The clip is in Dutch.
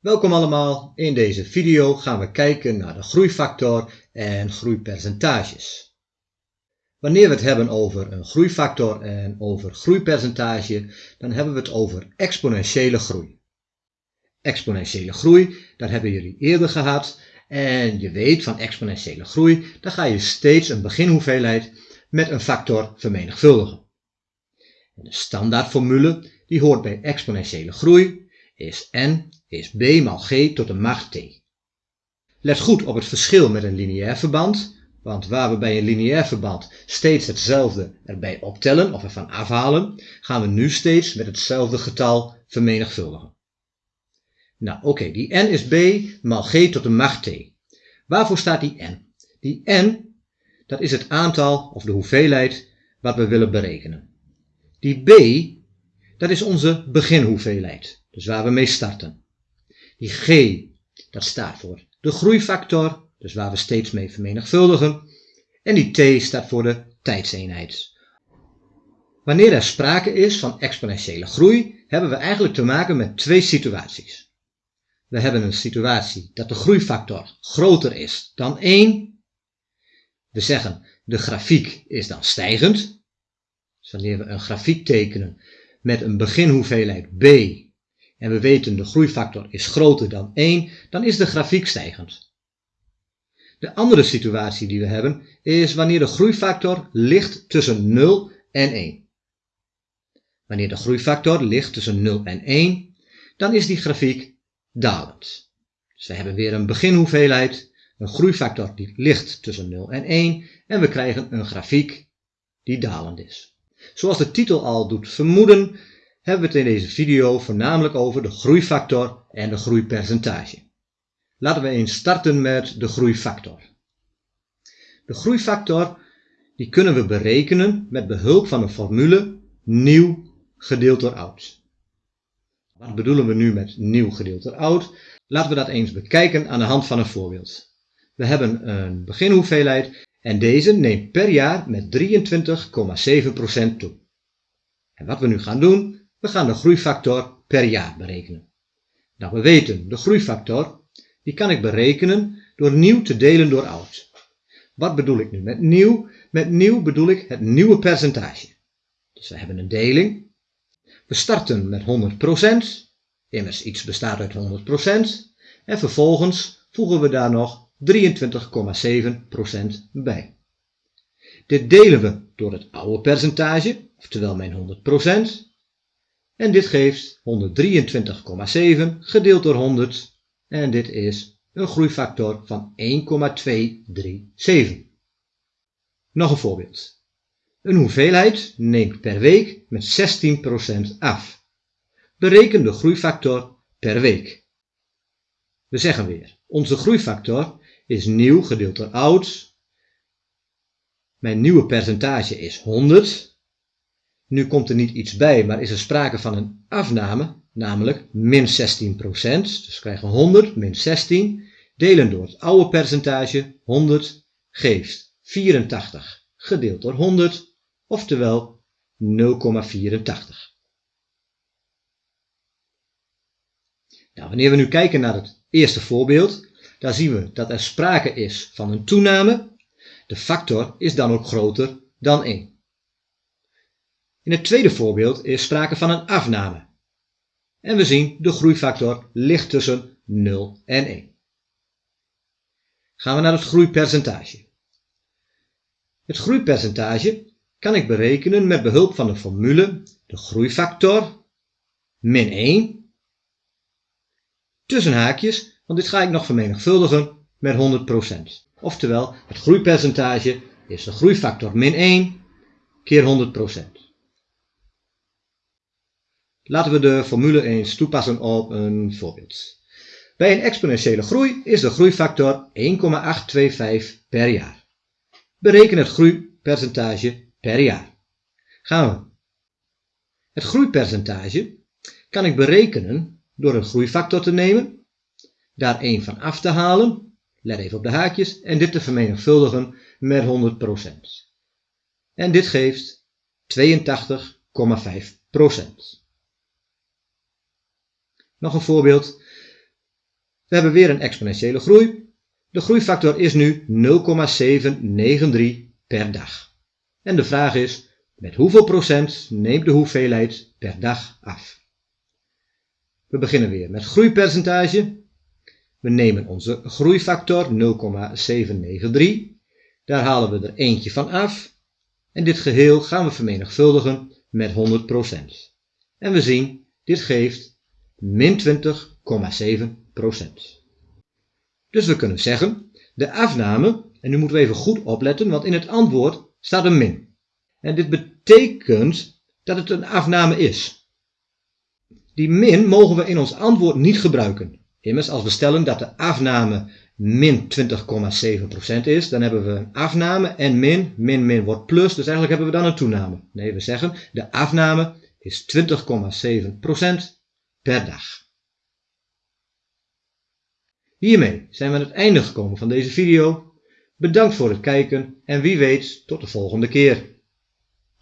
Welkom allemaal, in deze video gaan we kijken naar de groeifactor en groeipercentages. Wanneer we het hebben over een groeifactor en over groeipercentage, dan hebben we het over exponentiële groei. Exponentiële groei, dat hebben jullie eerder gehad en je weet van exponentiële groei, dan ga je steeds een beginhoeveelheid met een factor vermenigvuldigen. En de standaardformule die hoort bij exponentiële groei is n is b maal g tot de macht t. Let goed op het verschil met een lineair verband, want waar we bij een lineair verband steeds hetzelfde erbij optellen of ervan afhalen, gaan we nu steeds met hetzelfde getal vermenigvuldigen. Nou oké, die n is b maal g tot de macht t. Waarvoor staat die n? Die n, dat is het aantal of de hoeveelheid wat we willen berekenen. Die b, dat is onze beginhoeveelheid, dus waar we mee starten. Die g, dat staat voor de groeifactor, dus waar we steeds mee vermenigvuldigen. En die t staat voor de tijdseenheid. Wanneer er sprake is van exponentiële groei, hebben we eigenlijk te maken met twee situaties. We hebben een situatie dat de groeifactor groter is dan 1. We zeggen de grafiek is dan stijgend. Dus wanneer we een grafiek tekenen met een beginhoeveelheid b en we weten de groeifactor is groter dan 1, dan is de grafiek stijgend. De andere situatie die we hebben is wanneer de groeifactor ligt tussen 0 en 1. Wanneer de groeifactor ligt tussen 0 en 1, dan is die grafiek dalend. Dus we hebben weer een beginhoeveelheid, een groeifactor die ligt tussen 0 en 1 en we krijgen een grafiek die dalend is. Zoals de titel al doet vermoeden, hebben we het in deze video voornamelijk over de groeifactor en de groeipercentage. Laten we eens starten met de groeifactor. De groeifactor die kunnen we berekenen met behulp van de formule nieuw gedeeld door oud. Wat bedoelen we nu met nieuw gedeeld door oud? Laten we dat eens bekijken aan de hand van een voorbeeld. We hebben een beginhoeveelheid en deze neemt per jaar met 23,7% toe. En wat we nu gaan doen, we gaan de groeifactor per jaar berekenen. Nou, we weten, de groeifactor, die kan ik berekenen door nieuw te delen door oud. Wat bedoel ik nu met nieuw? Met nieuw bedoel ik het nieuwe percentage. Dus we hebben een deling. We starten met 100%, immers iets bestaat uit 100%, en vervolgens voegen we daar nog 23,7% bij. Dit delen we door het oude percentage, oftewel mijn 100%, en dit geeft 123,7 gedeeld door 100. En dit is een groeifactor van 1,237. Nog een voorbeeld. Een hoeveelheid neemt per week met 16% af. Bereken de groeifactor per week. We zeggen weer, onze groeifactor is nieuw gedeeld door oud. Mijn nieuwe percentage is 100 nu komt er niet iets bij, maar is er sprake van een afname, namelijk min 16%. Dus we krijgen 100 min 16, delen door het oude percentage, 100, geeft 84 gedeeld door 100, oftewel 0,84. Nou, wanneer we nu kijken naar het eerste voorbeeld, dan zien we dat er sprake is van een toename. De factor is dan ook groter dan 1. In het tweede voorbeeld is sprake van een afname. En we zien de groeifactor ligt tussen 0 en 1. Gaan we naar het groeipercentage. Het groeipercentage kan ik berekenen met behulp van de formule de groeifactor min 1 tussen haakjes, want dit ga ik nog vermenigvuldigen met 100%. Oftewel, het groeipercentage is de groeifactor min 1 keer 100%. Laten we de formule eens toepassen op een voorbeeld. Bij een exponentiële groei is de groeifactor 1,825 per jaar. Bereken het groeipercentage per jaar. Gaan we. Het groeipercentage kan ik berekenen door een groeifactor te nemen, daar 1 van af te halen, let even op de haakjes, en dit te vermenigvuldigen met 100%. En dit geeft 82,5%. Nog een voorbeeld. We hebben weer een exponentiële groei. De groeifactor is nu 0,793 per dag. En de vraag is, met hoeveel procent neemt de hoeveelheid per dag af? We beginnen weer met groeipercentage. We nemen onze groeifactor 0,793. Daar halen we er eentje van af. En dit geheel gaan we vermenigvuldigen met 100%. En we zien, dit geeft min 20,7%. Dus we kunnen zeggen, de afname, en nu moeten we even goed opletten, want in het antwoord staat een min. En dit betekent dat het een afname is. Die min mogen we in ons antwoord niet gebruiken. Immers, als we stellen dat de afname min 20,7% is, dan hebben we een afname en min, min min wordt plus, dus eigenlijk hebben we dan een toename. Nee, we zeggen de afname is 20,7% per dag. Hiermee zijn we aan het einde gekomen van deze video. Bedankt voor het kijken en wie weet tot de volgende keer.